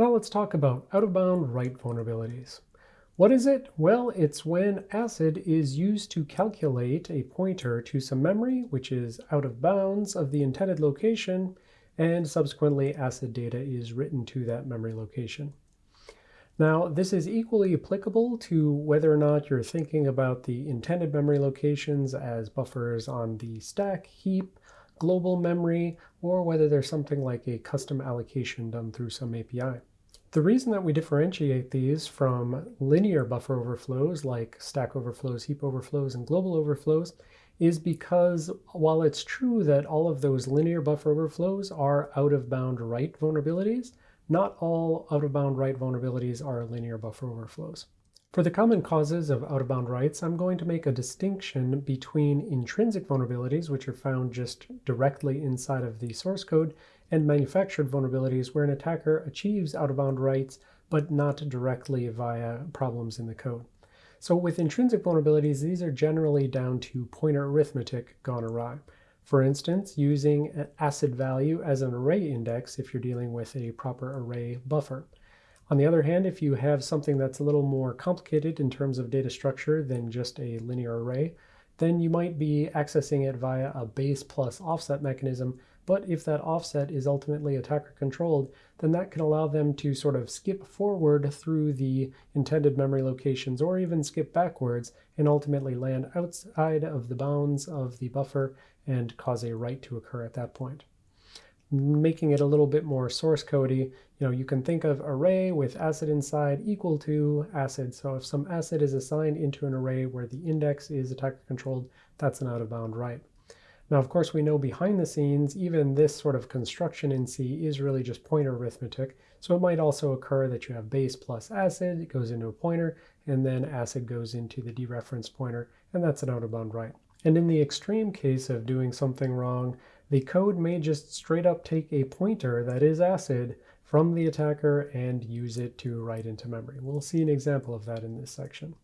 Now let's talk about out-of-bound write vulnerabilities. What is it? Well, it's when ACID is used to calculate a pointer to some memory, which is out of bounds of the intended location, and subsequently ACID data is written to that memory location. Now, this is equally applicable to whether or not you're thinking about the intended memory locations as buffers on the stack, heap, global memory, or whether there's something like a custom allocation done through some API. The reason that we differentiate these from linear buffer overflows like stack overflows, heap overflows, and global overflows is because while it's true that all of those linear buffer overflows are out-of-bound write vulnerabilities, not all out-of-bound write vulnerabilities are linear buffer overflows. For the common causes of out-of-bound writes, I'm going to make a distinction between intrinsic vulnerabilities, which are found just directly inside of the source code, and manufactured vulnerabilities where an attacker achieves out-of-bound writes, but not directly via problems in the code. So with intrinsic vulnerabilities, these are generally down to pointer arithmetic gone awry. For instance, using an ACID value as an array index if you're dealing with a proper array buffer. On the other hand, if you have something that's a little more complicated in terms of data structure than just a linear array, then you might be accessing it via a base plus offset mechanism but if that offset is ultimately attacker controlled, then that can allow them to sort of skip forward through the intended memory locations or even skip backwards and ultimately land outside of the bounds of the buffer and cause a write to occur at that point. Making it a little bit more source codey, you know, you can think of array with acid inside equal to acid. So if some acid is assigned into an array where the index is attacker controlled, that's an out of bound write. Now, of course, we know behind the scenes, even this sort of construction in C is really just pointer arithmetic. So it might also occur that you have base plus acid, it goes into a pointer, and then acid goes into the dereference pointer, and that's an out-of-bound write. And in the extreme case of doing something wrong, the code may just straight up take a pointer that is acid from the attacker and use it to write into memory. We'll see an example of that in this section.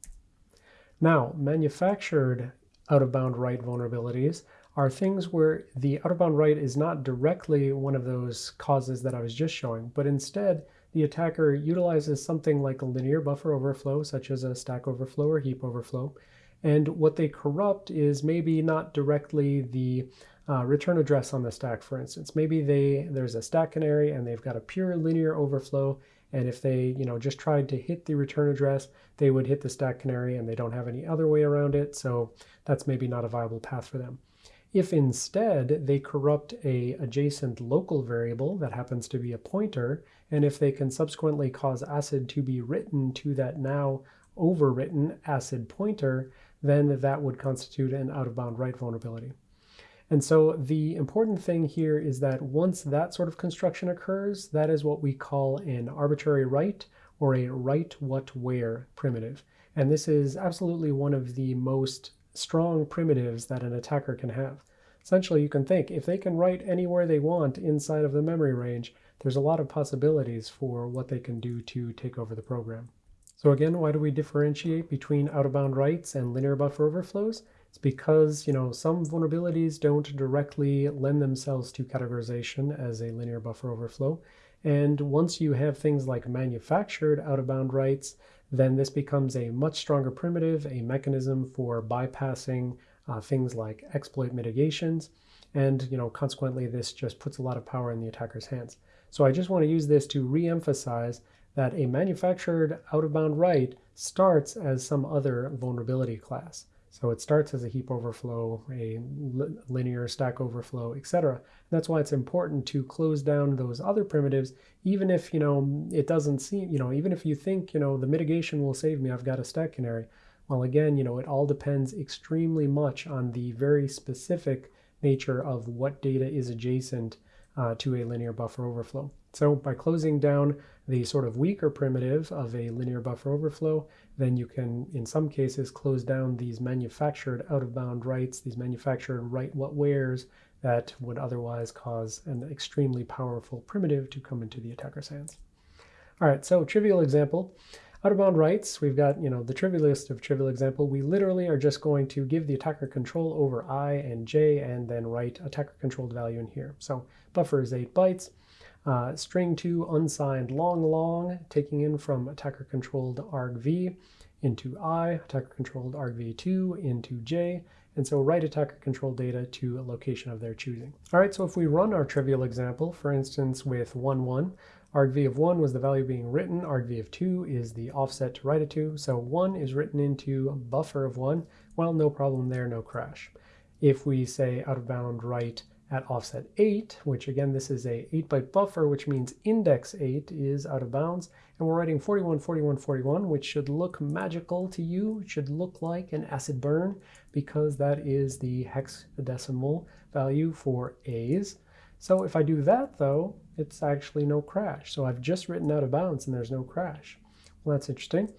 Now, manufactured out-of-bound write vulnerabilities are things where the out-of-bound write is not directly one of those causes that I was just showing, but instead the attacker utilizes something like a linear buffer overflow, such as a stack overflow or heap overflow. And what they corrupt is maybe not directly the uh, return address on the stack, for instance. Maybe they there's a stack canary and they've got a pure linear overflow, and if they you know just tried to hit the return address, they would hit the stack canary and they don't have any other way around it, so that's maybe not a viable path for them. If instead they corrupt a adjacent local variable that happens to be a pointer, and if they can subsequently cause acid to be written to that now overwritten acid pointer, then that would constitute an out-of-bound write vulnerability. And so the important thing here is that once that sort of construction occurs, that is what we call an arbitrary write or a write what where primitive. And this is absolutely one of the most strong primitives that an attacker can have. Essentially, you can think if they can write anywhere they want inside of the memory range, there's a lot of possibilities for what they can do to take over the program. So again, why do we differentiate between out-of-bound writes and linear buffer overflows? It's because, you know, some vulnerabilities don't directly lend themselves to categorization as a linear buffer overflow. And once you have things like manufactured out-of-bound writes, then this becomes a much stronger primitive, a mechanism for bypassing uh, things like exploit mitigations. And you know, consequently, this just puts a lot of power in the attacker's hands. So I just want to use this to re-emphasize that a manufactured out-of-bound write starts as some other vulnerability class. So it starts as a heap overflow, a linear stack overflow, etc. That's why it's important to close down those other primitives, even if you know it doesn't seem, you know, even if you think you know the mitigation will save me, I've got a stack canary. Well, again, you know, it all depends extremely much on the very specific nature of what data is adjacent uh, to a linear buffer overflow. So by closing down the sort of weaker primitive of a linear buffer overflow, then you can, in some cases, close down these manufactured out-of-bound writes, these manufactured write what wheres that would otherwise cause an extremely powerful primitive to come into the attacker's hands. All right, so trivial example. Out-of-bound writes, we've got, you know, the trivialist of trivial example. We literally are just going to give the attacker control over i and j and then write attacker controlled value in here. So buffer is 8 bytes. Uh, string 2 unsigned long long, taking in from attacker controlled argv into i, attacker controlled argv2 into j, and so write attacker control data to a location of their choosing. All right, so if we run our trivial example, for instance, with 1, 1, argv of 1 was the value being written, argv of 2 is the offset to write it to, so 1 is written into buffer of 1, well, no problem there, no crash. If we say out of bound write at offset 8, which again, this is a 8-byte buffer, which means index 8 is out of bounds, and we're writing 41, 41, 41, which should look magical to you. It should look like an acid burn because that is the hexadecimal value for A's. So if I do that, though, it's actually no crash. So I've just written out of bounds and there's no crash. Well, that's interesting.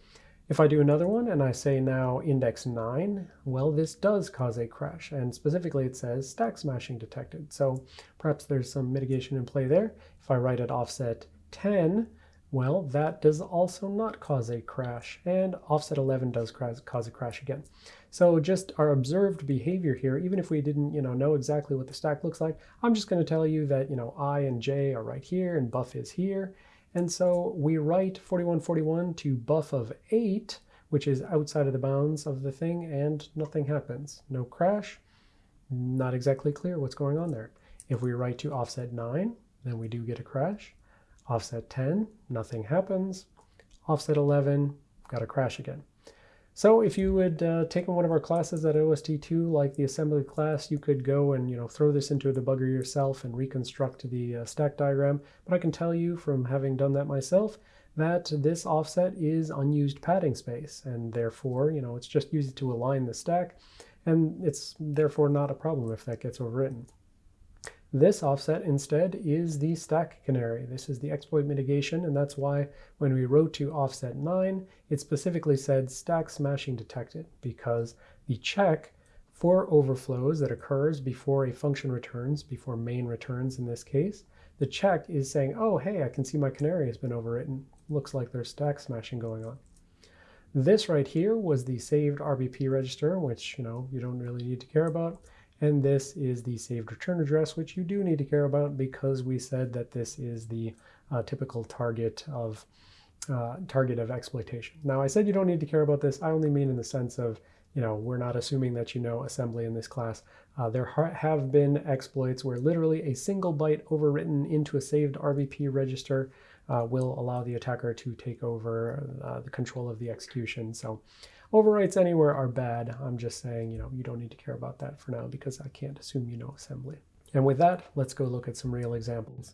If I do another one and I say now index 9, well, this does cause a crash. And specifically, it says stack smashing detected. So perhaps there's some mitigation in play there. If I write at offset 10, well, that does also not cause a crash. And offset 11 does cause a crash again. So just our observed behavior here, even if we didn't you know, know exactly what the stack looks like, I'm just going to tell you that you know, I and J are right here and buff is here. And so we write 4141 to buff of 8, which is outside of the bounds of the thing, and nothing happens. No crash, not exactly clear what's going on there. If we write to offset 9, then we do get a crash. Offset 10, nothing happens. Offset 11, got a crash again. So if you had uh, one of our classes at OST2, like the assembly class, you could go and you know throw this into a debugger yourself and reconstruct the uh, stack diagram. But I can tell you from having done that myself that this offset is unused padding space, and therefore you know it's just used to align the stack, and it's therefore not a problem if that gets overwritten. This offset instead is the stack canary. This is the exploit mitigation, and that's why when we wrote to offset 9, it specifically said stack smashing detected, because the check for overflows that occurs before a function returns, before main returns in this case, the check is saying, oh, hey, I can see my canary has been overwritten. Looks like there's stack smashing going on. This right here was the saved RBP register, which you know you don't really need to care about. And this is the saved return address, which you do need to care about because we said that this is the uh, typical target of uh, target of exploitation. Now I said you don't need to care about this. I only mean in the sense of, you know, we're not assuming that you know assembly in this class. Uh, there have been exploits where literally a single byte overwritten into a saved RBP register uh, will allow the attacker to take over uh, the control of the execution. So Overwrites anywhere are bad. I'm just saying, you know, you don't need to care about that for now because I can't assume you know assembly. And with that, let's go look at some real examples.